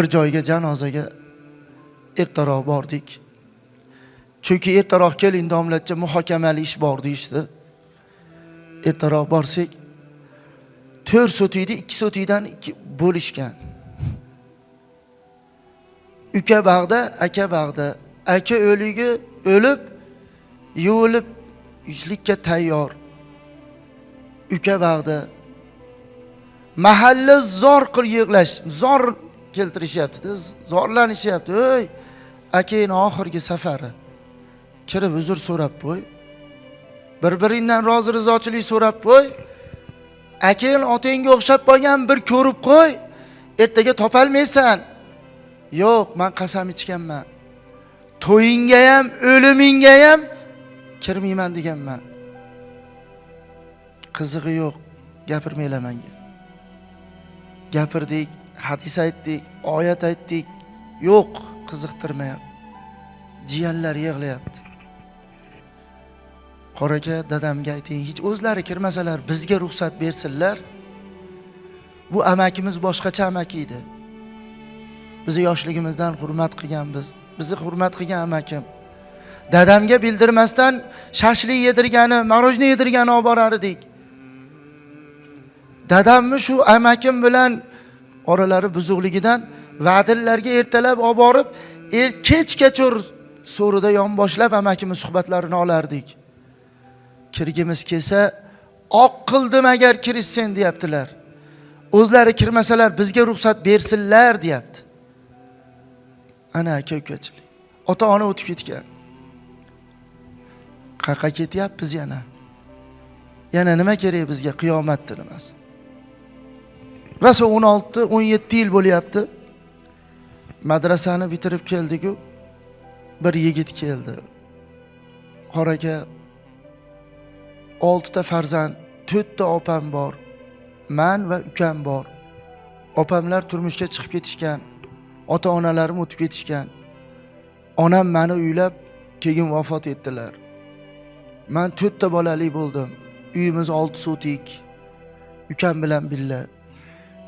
bir joyga janozaga ertaroq bordik. Chunki ertaroq keling domlacha muhokamali ish bor deyishdi. Ertaroq borsak to'rt sotikni ikki sotikdan ikki bo'lishgan. Uka bag'da aka bag'da. Aka o'ligi o'lib yuvilib yuzlikka tayyor. Uka bag'da. Mahalla zor qilib yig'lash zor keltirishyaptida zorlanishyapti. Ey akangni oxirgi safari. Kirib uzr so'rab qo'y. Bir biringdan rozi rizochilik so'rab qo'y. Akang otangga o'xshab qolgan bir ko'rib qo'y. Ertaga topolmaysan. Yo'q man qasam ichganman. To'yingga ham o'limingga ham kirmayman deganman. Qizig'i yo'q gapirmanglar manga. Gapirdik. Hadis aytdik oyat aytdik yo'q qiziqtirmayapti jiyanlar yig'layapti. Qora aka dadamga ayting hech o'zlari kirmasalar bizga ruxsat bersinlar. Bu amakimiz boshqacha amaki edi. Bizni yoshligimizdan hurmat qilgan biz bizni hurmat qilgan amakim. Dadamga bildirmasdan shashlik yedirgani morojniy yedirgani olib borar edik dadamni shu amakim bilan oralari buzuqligidan vadillarga ertalab olib borib er kechgacha so'rida yonboshlab amakimiz suhbatlarini olardik. Kirgimiz kelsa oq qildim agar kirishsen deyaptilar. O'zlari kirmasalar bizga ruxsat bersinlar deyapti. Ana aka ukachilik ota ona o'tib ketgan. Qayerqa ketyapmiz yana. Yana nima kerak bizga? Qiyomatni nimasi rosa o'n olti o'n yetti yil bo'lyapti. Madrasani bitirib keldiku bir yigit keldi. Qora aka oltita farzand to'rtta opam bor man va ukam bor. Opamlar turmushga chiqib ketishgan ota onalarim o'tib ketishgan. Onam mani uylab keyin vafot etdilar. Man to'rtta bolali bo'ldim. Uyimiz olti sotik ukam bilan birga.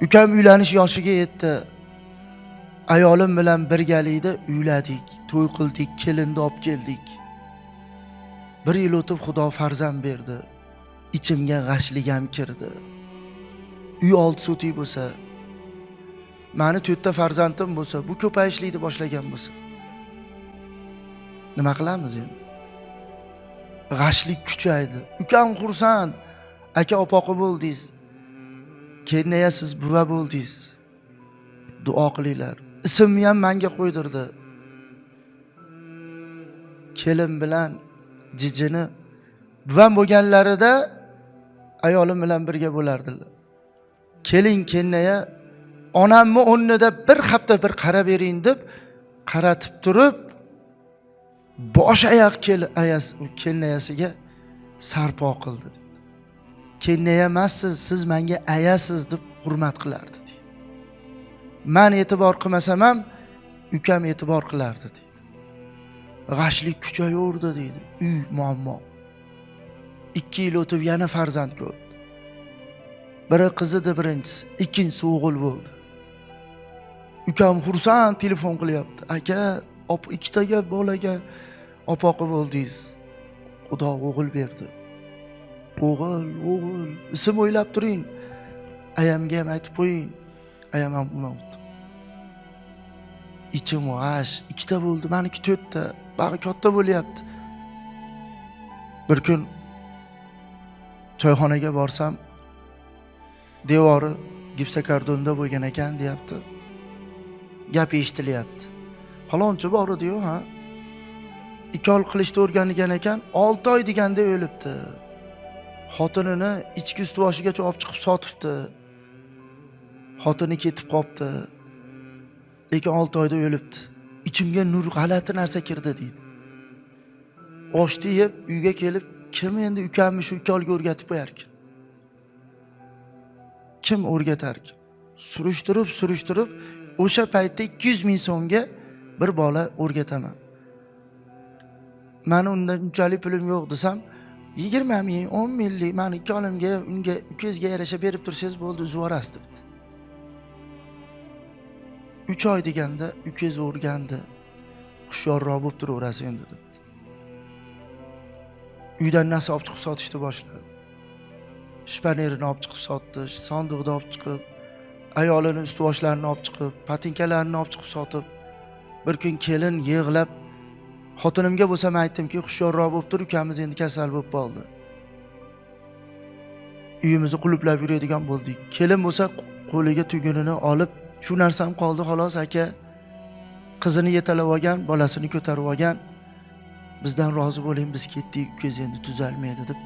Ukam uylanish yoshiga yetdi. Ayolim bilan birgalikda uyladik to'y qildik kelinni olib keldik. Bir yil o'tib xudo farzand berdi. Ichimga g'ashligam kirdi. Uy olti sotik bo'lsa mani to'rtta farzandim bo'lsa bu ko'payishlikni boshlagan bo'lsa. Nima qilamiz endi? G'ashlik kuchaydi. Ukam xursand. Aka opoqi bo'ldingiz. Keyin siz buva bo'ldingiz duo qilinglar. Ismni ham manga qo'ydirdi. Kelin bilan jijini buvam bo'lganlarida ayolim bilan birga bo'lardilar. Keling kennaya onamni o'rnida bir hafta bir qarab bering deb qaratib turib bosh oyoq kel ayasi kelnayasiga sarpo qildi? Kennaya emassiz siz menga ayasiz deb hurmat qilardi deydi. Man e'tibor qilmasam ham ukam e'tibor qilardi deydi. G'ashlik kuchayaverdi deydi. Uy muammo. Ikki yil o'tib yana farzand ko'rdi. Biri qiz edi birinchisi. Ikkinchisi o'g'il bo'ldi. Ukam xursand telefon qilyapti. Aka op ikkitaga bolaga opoqi bo'ldingiz. Xudo o'g'il berdi. O'g'il o'g'il ism o'ylab turing. Ayamga ham aytib qo'ying. Ayam ham bo'lmabdi ichim g'ash ikkita bo'ldi maniki to'rtta bag'i katta bo'lyapti. Bir kun choyxonaga borsam devori gipsokardonda bo'lgan ekan deyapti. Gap eshitilyapti. Falonchi bor ediyu ha? Ikki qilishni o'rganigan ekan olti oy deganda o'libdi. Xotinini ichki ust boshigacha olib chiqib sotibdi. Xotini ketib qolibdi lekin olti oyda o'libdi. Ichimga nur g'alati narsa kirdi deydi. Oshni yeb uyga kelib kim endi ukamni shu ukolga o'rgatib qo'yarkan kim o'rgatarkan surishtirib surishtirib o'sha paytda ikki yuz ming so'mga bir bola o'rgataman. Mani unda unchalik pulim yo'q desam yigirma ming o'n minglik mani ikkalamga unga ukangizga yarasha berib tursangiz bo'ldi uzib yuborasiz debdi uch oy deganda ukangiz o'rgandi. Hushyorroq bo'lib turaverasiz endi debdi uydan narsa olib chiqib sotishni boshladi. Shpanerini olib chiqib sotdi sandiqni olib chiqib ayolini ustvoshlarini olib chiqib patinkalarini olib chiqib sotib bir kun kelin yig'lab xotinimga bo'lsam aytdimki hushyorroq bo'lib tur ukamiz endi kasal bo'lib qoldi. Uyimizni qulublab yuradigan bo'ldik. Kelin bo'lsa qo'liga tugunini olib shu narsam qoldi xolos aka. Qizini yetalab olgan bolasini ko'tarib olgan. Bizdan rozi bo'ling biz ketdik ukangiz endi tuzalmaydi deb.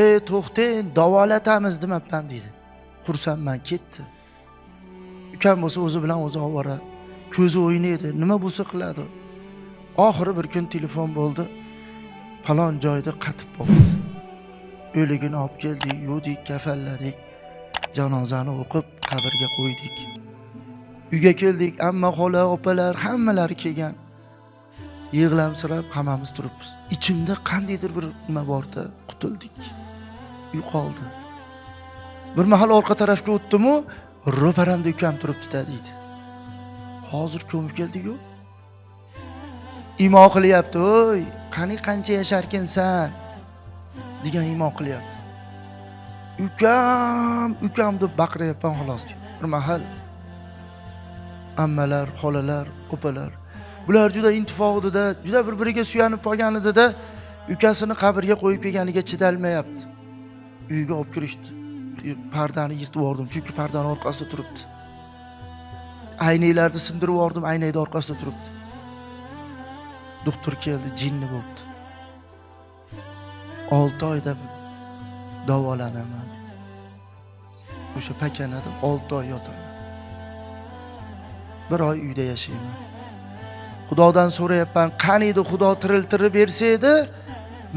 Ey to'xtang davolatamiz demabman deydi xursandman ketdi. Ukam bo'lsa o'zi bilan o'zi ovora. Ko'zi o'ynaydi nima bo'lsa qiladi? Oxiri bir kun telefon bo'ldi. Falon joyda qatib bo'libdi o'ligini olib keldik yuvdik kafanladik janozani o'qib qabrga qo'ydik. Uyga keldik amma xola opalar hammalari kelgan. Yig'lamsirab hammamiz turibmiz. Ichimda qandaydir bir nima borda qutuldik. Uy qoldi. Bir mahal orqa tarafga o'tdimu ro'paramda ukam turibdida deydi. Hozir ko'mib keldiku. Imo qilyapti o'y qani qancha yasharkinsan degan imo qilyapti. Ukam ukam deb baqiryapman xolos deydi bir mahal ammalar xolalar opalar bular juda intifoqdida juda bir biriga suyanib qolgan edida ukasini qabrga qo'yib kelganiga chidalmayapti. Uyga olib kirishdi. Pardani yirtib yubordim chunki pardani orqasida turibdi. Aynaklarni sindirib yubordim aynakni orqasida turibdi. Doktor keldi jinni bo'libdi. Olti oyda davolanaman. O'sha pakanada olti oy yotaman. Bir oy uyda yashayman. Xudodan so'rayapman qaniydi xudo tiriltirib bersa edi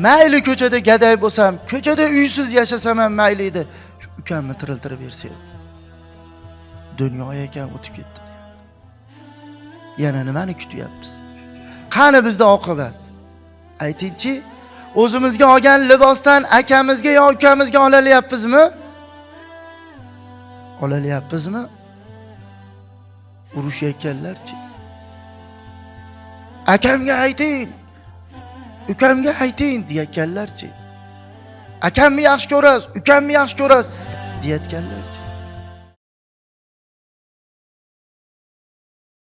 mayli ko'chada gaday bo'lsam ko'chada uysiz yashasam ham mayli edi. Shu ukamni tiriltirib bersa edi. Dunyo ekan o'tib ketdi. Yana nimani kutyapmiz? Qani bizda oqibat? Aytingchi o'zimizga olgan libosdan akamizga yo ukamizga olalyapmizmi olalyapmizmi urushayotganlarchi. Akamga ayting ukamga ayting deyayotganlarchi. Akamni yaxshi ko'rasiz ukamni yaxshi ko'rasiz deyayotganlarchi.